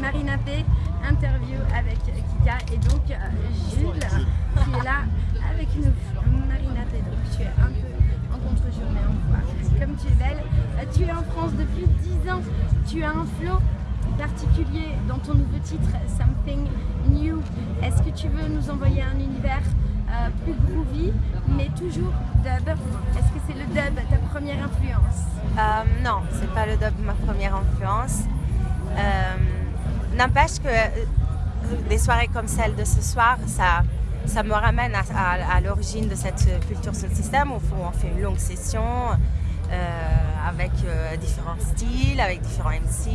Marina P, interview avec Kika et donc euh, Jules qui est là avec nous. Marina P, donc tu es un peu en contre-jour mais on voit comme tu es belle. Euh, tu es en France depuis 10 ans, tu as un flow particulier dans ton nouveau titre Something New. Est-ce que tu veux nous envoyer un univers euh, plus groovy, mais toujours dub? Est-ce que c'est le dub ta première influence? Euh, Non, c'est pas le dub ma première influence. Euh, n'empêche que des soirées comme celle de ce soir, ça, ça me ramène à, l'origine de cette culture sur le système où on fait une longue session avec différents styles, avec différents MC.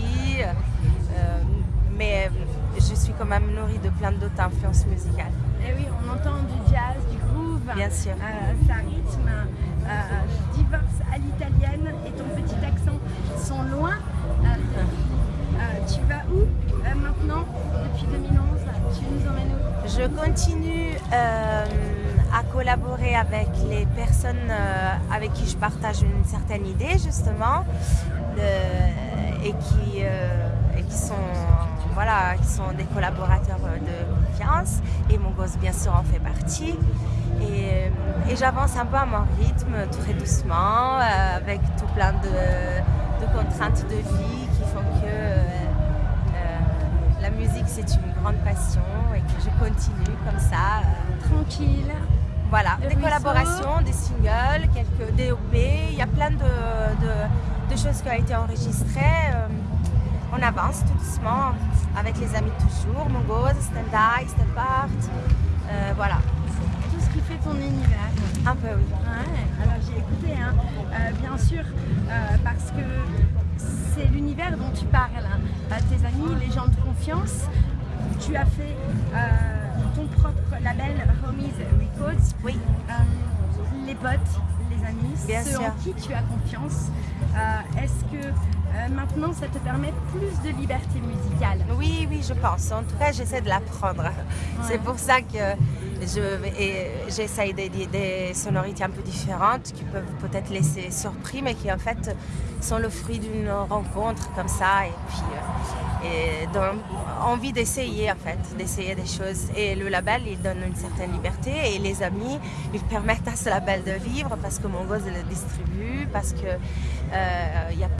mais je suis quand même nourrie de plein d'autres influences musicales. Et eh oui, on entend du jazz, du groove, Bien sûr. Euh, ça rythme, euh, divorce à depuis 2011 Tu nous emmènes où? Je continue à collaborer avec les personnes avec qui je partage une certaine idée justement et qui, et qui sont voilà, qui sont des collaborateurs euh, de confiance et mon gosse bien sûr en fait partie. Et, euh, j'avance un peu à mon rythme, très doucement, euh, avec tout plein de, contraintes de vie qui font que musique c'est une grande passion et que je continue comme ça. Tranquille. Voilà, des collaborations, des singles, quelques DOP, il y a plein de, de choses qui ont été enregistrées on avance tout doucement avec les amis toujours, Mongoose, Stand Eye, Stand Art, euh, voilà. Tout ce qui fait ton univers. Un peu oui. alors j'ai écouté, hein. euh, bien sûr, euh, parce que c'est l'univers dont tu parles. Hein. Tes amis, les gens de confiance, tu as fait ton propre label Homies Records. Oui. les potes, les amis, bien ceux en qui tu as confiance. Est-ce que euh, maintenant, ça te permet plus de liberté musicale. Oui, oui, je pense. En tout cas, j'essaie de l'apprendre. C'est pour ça que j'essaye des, des, sonorités un peu différentes qui peuvent peut-être laisser surpris, mais qui en fait sont le fruit d'une rencontre comme ça. Et puis, euh, et donc, envie d'essayer en fait, d'essayer des choses. Et le label, il donne une certaine liberté et les amis, ils permettent à ce label de vivre parce que mon gosse le distribue, parce que euh, il y a